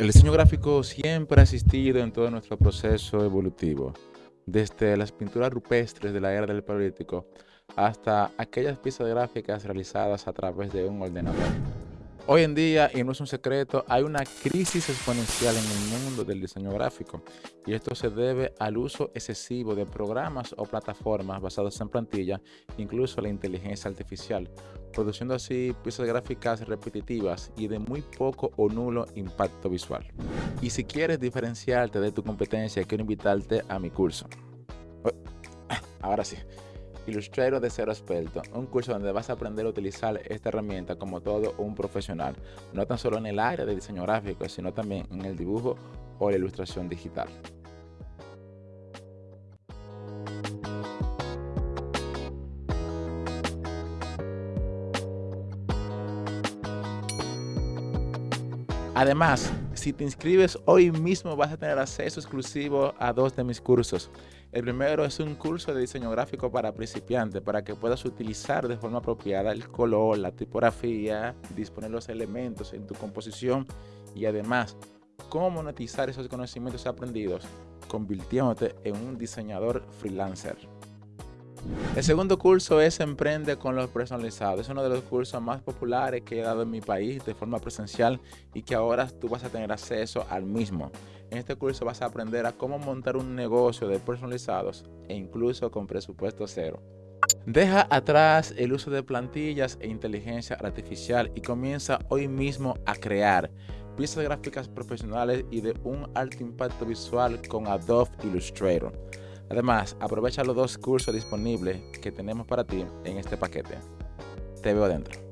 El diseño gráfico siempre ha existido en todo nuestro proceso evolutivo, desde las pinturas rupestres de la era del Paleolítico hasta aquellas piezas gráficas realizadas a través de un ordenador. Hoy en día, y no es un secreto, hay una crisis exponencial en el mundo del diseño gráfico y esto se debe al uso excesivo de programas o plataformas basadas en plantilla, incluso la inteligencia artificial, produciendo así piezas gráficas repetitivas y de muy poco o nulo impacto visual. Y si quieres diferenciarte de tu competencia, quiero invitarte a mi curso. Ahora sí. Illustrator de cero experto, un curso donde vas a aprender a utilizar esta herramienta como todo un profesional, no tan solo en el área de diseño gráfico, sino también en el dibujo o la ilustración digital. Además, si te inscribes hoy mismo vas a tener acceso exclusivo a dos de mis cursos. El primero es un curso de diseño gráfico para principiantes para que puedas utilizar de forma apropiada el color, la tipografía, disponer los elementos en tu composición y además cómo monetizar esos conocimientos aprendidos convirtiéndote en un diseñador freelancer. El segundo curso es Emprende con los personalizados. Es uno de los cursos más populares que he dado en mi país de forma presencial y que ahora tú vas a tener acceso al mismo. En este curso vas a aprender a cómo montar un negocio de personalizados e incluso con presupuesto cero. Deja atrás el uso de plantillas e inteligencia artificial y comienza hoy mismo a crear piezas gráficas profesionales y de un alto impacto visual con Adobe Illustrator. Además, aprovecha los dos cursos disponibles que tenemos para ti en este paquete. Te veo adentro.